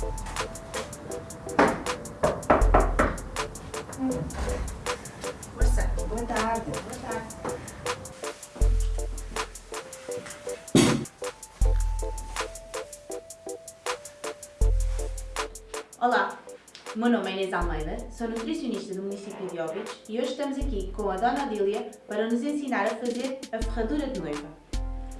Boa tarde. Olá, o meu nome é Inês Almeida, sou nutricionista do município de Óbidos e hoje estamos aqui com a Dona Odília para nos ensinar a fazer a ferradura de noiva.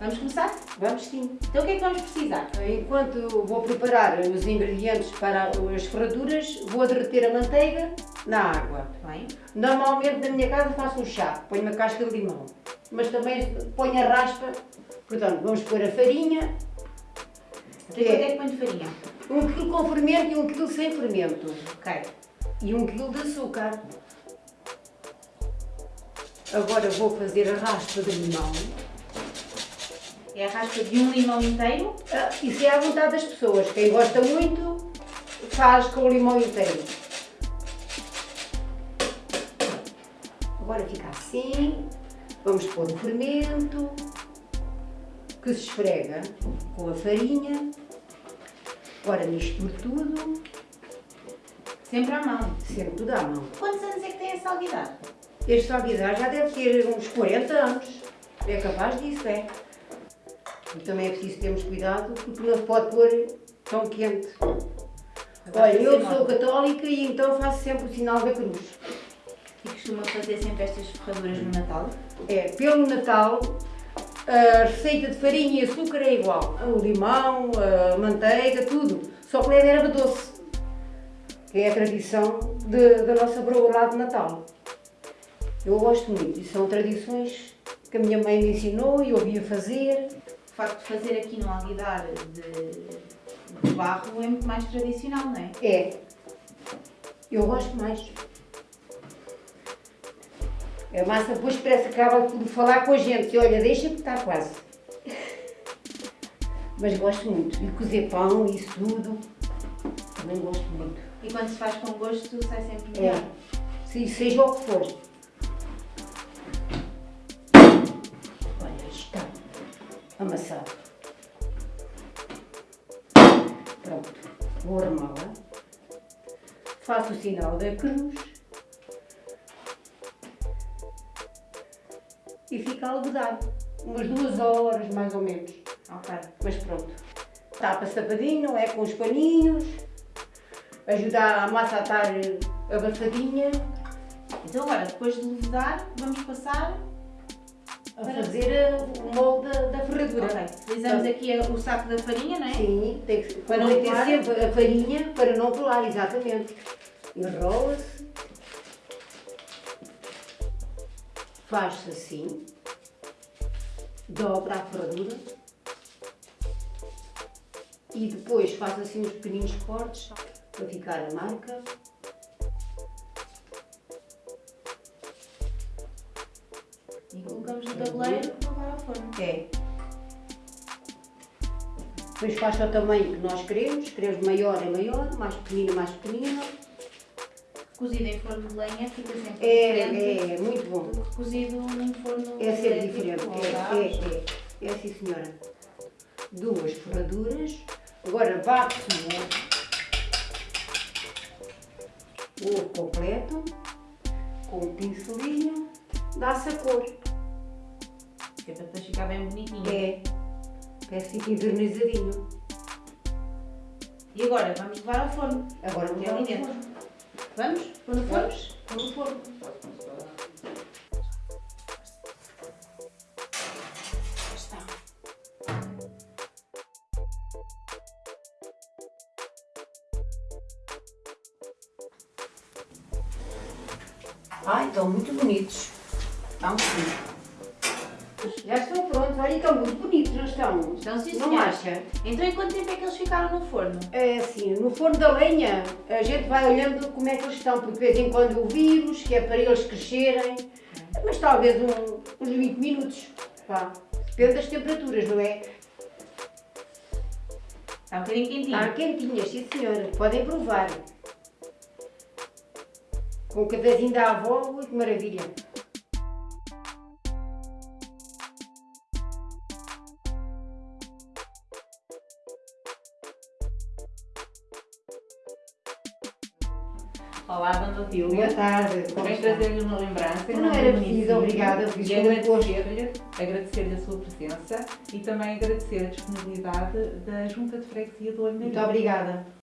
Vamos começar? Vamos sim. Então o que é que vamos precisar? Enquanto vou preparar os ingredientes para as ferraduras, vou derreter a manteiga na água. Bem, Normalmente na minha casa faço um chá, ponho uma casca de limão, mas também ponho a raspa. Portanto, vamos pôr a farinha, até quanto é que põe de farinha? um quilo com fermento e um quilo sem fermento. Ok. E um quilo de açúcar. Agora vou fazer a raspa de limão. É a raspa de um limão inteiro. Ah, Isso é à vontade das pessoas. Quem gosta muito, faz com o limão inteiro. Agora fica assim. Vamos pôr o fermento, que se esfrega com a farinha. Agora misturo tudo, Sempre à mão. sempre tudo à mão. Quantos anos é que tem essa alguidade? Este salguidar já deve ter uns 40 anos. É capaz disso, é. E também é preciso termos cuidado porque não se pode pôr tão quente. Olha, eu sou católica e então faço sempre o sinal da cruz. E costuma fazer sempre estas ferraduras no Natal? É, pelo Natal, a receita de farinha e açúcar é igual. O limão, a manteiga, tudo. Só que leva erva doce, que é a tradição de- da nossa broa de Natal. Eu gosto muito e são tradições que a minha mãe me ensinou e eu ouvia fazer. O facto de fazer aqui no alguidar de, de barro é muito mais tradicional, não é? É. Eu gosto mais. A massa depois parece que acaba de falar com a gente. E olha, deixa que está quase. Mas gosto muito. E cozer pão isso tudo. Também gosto muito. E quando se faz com gosto sai sempre É. melhor. Se, seja o que for. Pronto. Vou armá-la. Faço o sinal da cruz. E fica algodado. Umas duas horas, mais ou menos. Ok. Mas pronto. Tapa sapadinho, é? Com os paninhos. Ajudar a massa a estar abafadinha. Então agora, depois de levedar, vamos passar... A fazer eh, o molde da, ferradura. Ok. Utilizamos aqui o saco da farinha, não é? Sim, tem que Para não ter sempre a farinha para não colar, exatamente. Enrola-se. Faz-se assim. Dobra a ferradura. E depois faz assim uns pequeninos cortes para ficar a marca. É. Depois faz ao tamanho que nós queremos. Queremos maior é maior, mais pequenino mais pequenino. Cozido em forno de lenha fica sempre É, diferente é, muito bom. cozido num forno É sempre diferente. É, é, é. É sim senhora. Duas ferraduras. Agora bate-se o ovo. O ovo completo. Com um pincelinho. Dá-se a cor. Que é para depois ficar bem bonitinho. É. Parece que fica envernizadinho. E agora, vamos levar ao forno. Agora vamos é ali ao dentro. forno. Vamos? Pôr no forno? Pôr no forno. Está. Ai, estão muito bonitos. Estão sim. Já estão prontos. Olha, estão muito bonitos, não estão? Estão sim, Não senhora. acha? Então, em quanto tempo é que eles ficaram no forno? É assim, no forno da lenha, a gente vai olhando como é que eles estão, porque de vez em quando o vírus, que é para eles crescerem, mas talvez um- uns 20 minutos, pá. Depende das temperaturas, não é? Está um bocadinho quentinho. Está quentinhas, sim senhora, podem provar. Com o cafezinho da avó, que maravilha. Olá, Dona Otília. Boa tarde. Está? trazer-lhe uma lembrança. em Não nome era preciso, obrigada, E com gosto. agradecer-lhe agradecer a sua presença e também agradecer a disponibilidade da Junta de Freguesia do Olho Muito obrigada.